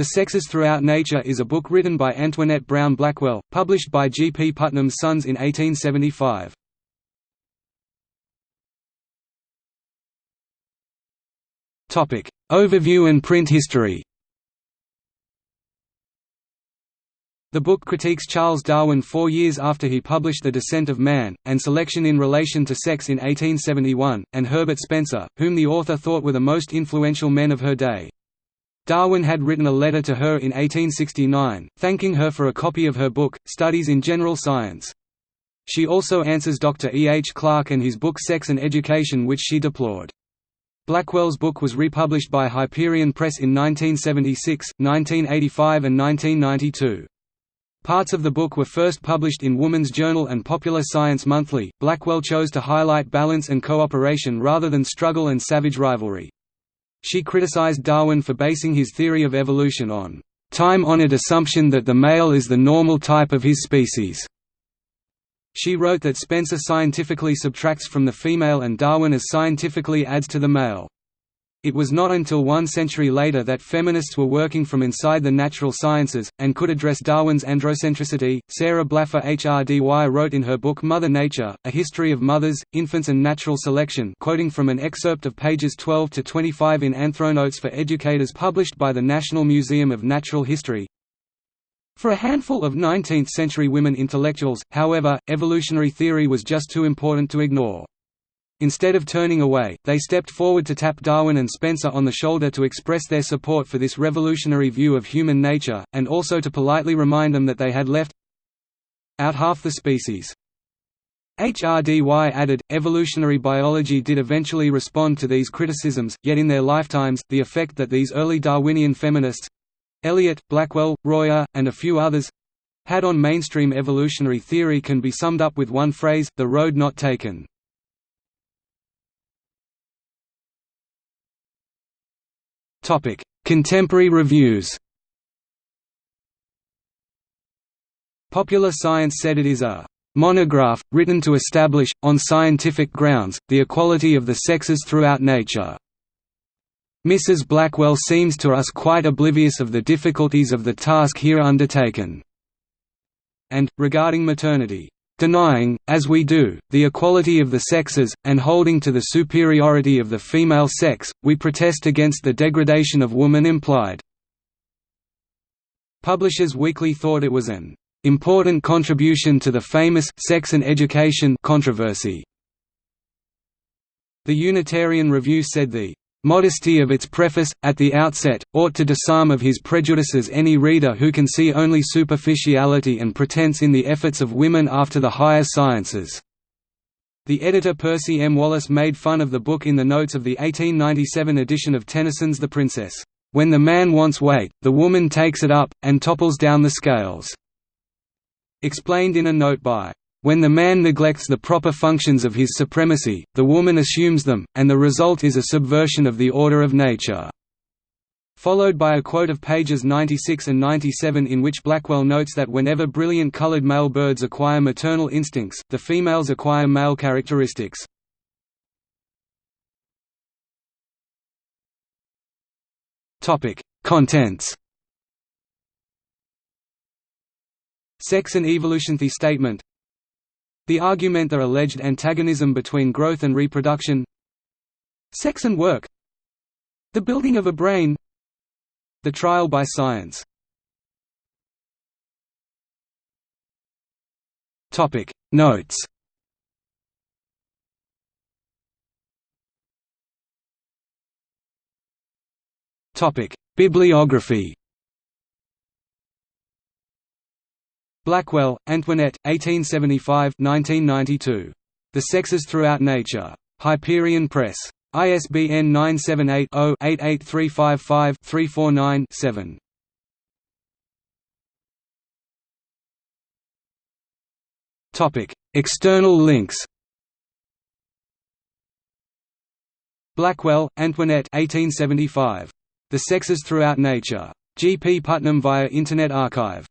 The Sexes Throughout Nature is a book written by Antoinette Brown Blackwell, published by G. P. Putnam's Sons in 1875. Overview and print history The book critiques Charles Darwin four years after he published The Descent of Man, and Selection in Relation to Sex in 1871, and Herbert Spencer, whom the author thought were the most influential men of her day. Darwin had written a letter to her in 1869, thanking her for a copy of her book, Studies in General Science. She also answers Dr. E. H. Clarke and his book Sex and Education which she deplored. Blackwell's book was republished by Hyperion Press in 1976, 1985 and 1992. Parts of the book were first published in Woman's Journal and Popular Science Monthly. Blackwell chose to highlight balance and cooperation rather than struggle and savage rivalry. She criticized Darwin for basing his theory of evolution on time-honored assumption that the male is the normal type of his species. She wrote that Spencer scientifically subtracts from the female and Darwin as scientifically adds to the male. It was not until one century later that feminists were working from inside the natural sciences, and could address Darwin's androcentricity. Sarah Blaffer HRDY wrote in her book Mother Nature, A History of Mothers, Infants and Natural Selection quoting from an excerpt of pages 12 to 25 in Anthronotes for Educators published by the National Museum of Natural History, for a handful of 19th-century women intellectuals, however, evolutionary theory was just too important to ignore. Instead of turning away, they stepped forward to tap Darwin and Spencer on the shoulder to express their support for this revolutionary view of human nature, and also to politely remind them that they had left out half the species. HRDY added, evolutionary biology did eventually respond to these criticisms, yet in their lifetimes, the effect that these early Darwinian feminists—Eliot, Blackwell, Royer, and a few others—had on mainstream evolutionary theory can be summed up with one phrase, the road not taken. Topic: Contemporary reviews. Popular Science said it is a monograph, written to establish, on scientific grounds, the equality of the sexes throughout nature. Mrs. Blackwell seems to us quite oblivious of the difficulties of the task here undertaken." And, regarding maternity, denying, as we do, the equality of the sexes, and holding to the superiority of the female sex, we protest against the degradation of woman implied." Publishers Weekly thought it was an "...important contribution to the famous «sex and education» controversy." The Unitarian Review said the modesty of its preface, at the outset, ought to disarm of his prejudices any reader who can see only superficiality and pretense in the efforts of women after the higher sciences." The editor Percy M. Wallace made fun of the book in the notes of the 1897 edition of Tennyson's The Princess, "...when the man wants weight, the woman takes it up, and topples down the scales." Explained in a note by when the man neglects the proper functions of his supremacy, the woman assumes them, and the result is a subversion of the order of nature." Followed by a quote of pages 96 and 97 in which Blackwell notes that whenever brilliant colored male birds acquire maternal instincts, the females acquire male characteristics. Contents Sex and evolution The statement the argument the alleged antagonism between growth and reproduction. Sex and work. The building of a brain. The trial by science. Notes. Bibliography Blackwell, Antoinette, 1875–1992. The Sexes Throughout Nature. Hyperion Press. ISBN 978-0-88355-349-7. External links Blackwell, Antoinette 1875. The Sexes Throughout Nature. G. P. Putnam via Internet Archive